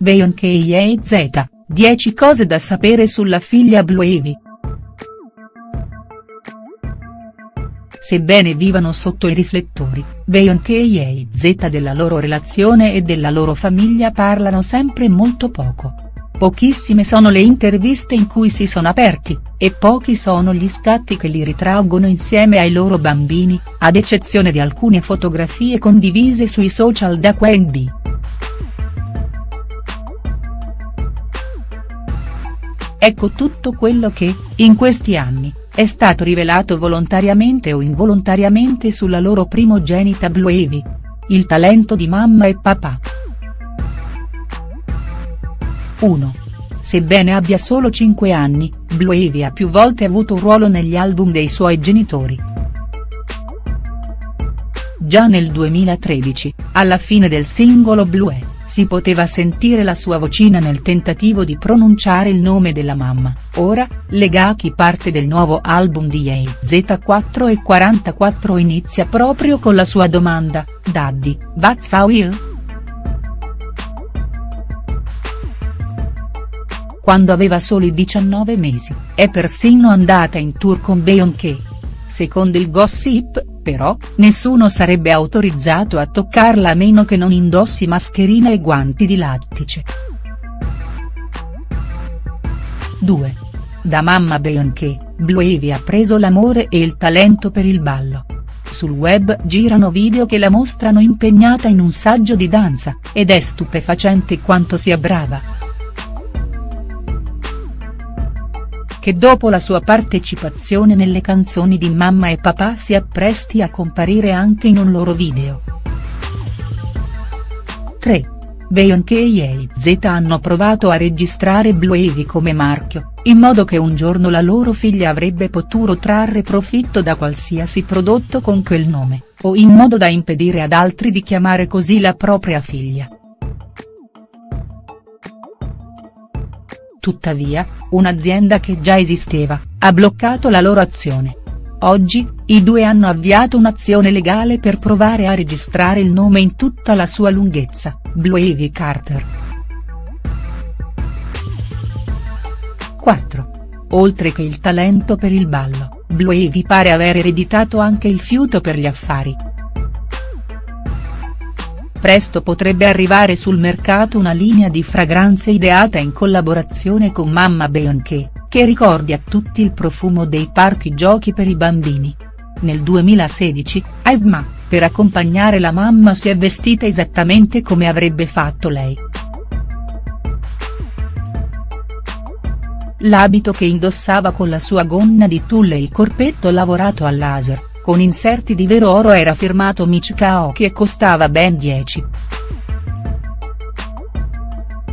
Beyoncé e Z, 10 cose da sapere sulla figlia Blue Ivy. Sebbene vivano sotto i riflettori, Beyoncé e Z della loro relazione e della loro famiglia parlano sempre molto poco. Pochissime sono le interviste in cui si sono aperti, e pochi sono gli scatti che li ritraggono insieme ai loro bambini, ad eccezione di alcune fotografie condivise sui social da QNB. Ecco tutto quello che, in questi anni, è stato rivelato volontariamente o involontariamente sulla loro primogenita Blue Ivy. Il talento di mamma e papà. 1. Sebbene abbia solo 5 anni, Blue Ivy ha più volte avuto un ruolo negli album dei suoi genitori. Già nel 2013, alla fine del singolo Blue si poteva sentire la sua vocina nel tentativo di pronunciare il nome della mamma, ora, Legaki parte del nuovo album di Ye Z4 e 44 inizia proprio con la sua domanda, Daddy, that's how you? Quando aveva soli 19 mesi, è persino andata in tour con Beyoncé. Secondo il gossip, però, nessuno sarebbe autorizzato a toccarla a meno che non indossi mascherina e guanti di lattice. 2. Da mamma Beyoncé, Blue Ivy ha preso l'amore e il talento per il ballo. Sul web girano video che la mostrano impegnata in un saggio di danza, ed è stupefacente quanto sia brava. Che dopo la sua partecipazione nelle canzoni di Mamma e Papà si appresti a comparire anche in un loro video. 3. Beyoncé e Z hanno provato a registrare Blue Ivy come marchio, in modo che un giorno la loro figlia avrebbe potuto trarre profitto da qualsiasi prodotto con quel nome, o in modo da impedire ad altri di chiamare così la propria figlia. Tuttavia, un'azienda che già esisteva, ha bloccato la loro azione. Oggi, i due hanno avviato un'azione legale per provare a registrare il nome in tutta la sua lunghezza, Blue Ivy Carter. 4. Oltre che il talento per il ballo, Blue Ivy pare aver ereditato anche il fiuto per gli affari. Presto potrebbe arrivare sul mercato una linea di fragranze ideata in collaborazione con Mamma Beyoncé, che ricordi a tutti il profumo dei parchi giochi per i bambini. Nel 2016, Ivma, per accompagnare la mamma si è vestita esattamente come avrebbe fatto lei. L'abito che indossava con la sua gonna di tulle e il corpetto lavorato a laser, con inserti di vero oro era firmato Michika Aoki e costava ben 10.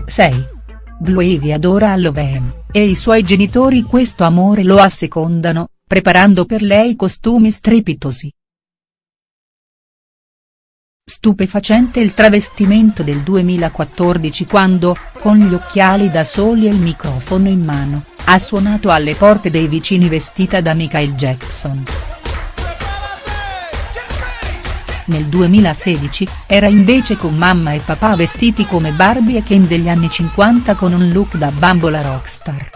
6. Blue Ivy adora Halloween, e i suoi genitori questo amore lo assecondano, preparando per lei costumi strepitosi. Stupefacente il travestimento del 2014 quando, con gli occhiali da soli e il microfono in mano, ha suonato alle porte dei vicini vestita da Michael Jackson. Nel 2016, era invece con mamma e papà vestiti come Barbie e Ken degli anni 50 con un look da bambola rockstar.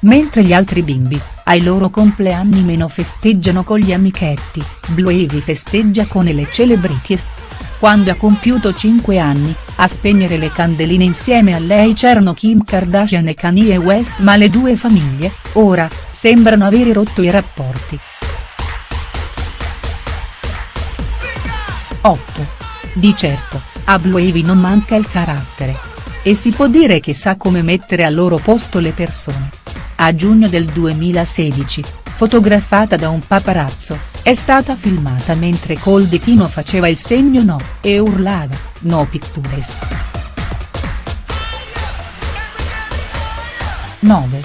Mentre gli altri bimbi, ai loro compleanni meno festeggiano con gli amichetti, Blue Ivy festeggia con le celebrities. Quando ha compiuto 5 anni, a spegnere le candeline insieme a lei c'erano Kim Kardashian e Kanye West ma le due famiglie, ora, sembrano avere rotto i rapporti. 8. Di certo, a Blue Ivy non manca il carattere. E si può dire che sa come mettere al loro posto le persone. A giugno del 2016, fotografata da un paparazzo, è stata filmata mentre col ditino faceva il segno no, e urlava, no pictures. 9.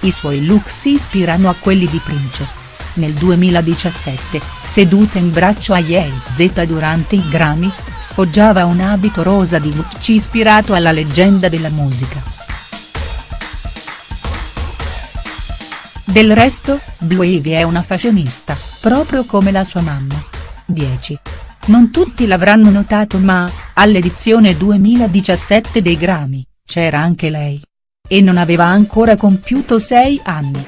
I suoi look si ispirano a quelli di Prince nel 2017, seduta in braccio a Ye Z durante i Grammy, sfoggiava un abito rosa di Gucci ispirato alla leggenda della musica. Del resto, Blue Ivy è una fashionista, proprio come la sua mamma. 10. Non tutti l'avranno notato ma, All'edizione 2017 dei Grammy, c'era anche lei. E non aveva ancora compiuto sei anni.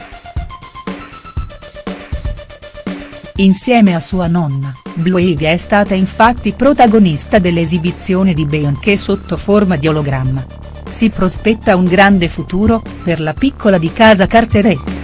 Insieme a sua nonna, Blue Ivy è stata infatti protagonista dell'esibizione di Beyoncé sotto forma di ologramma. Si prospetta un grande futuro, per la piccola di casa Carteret.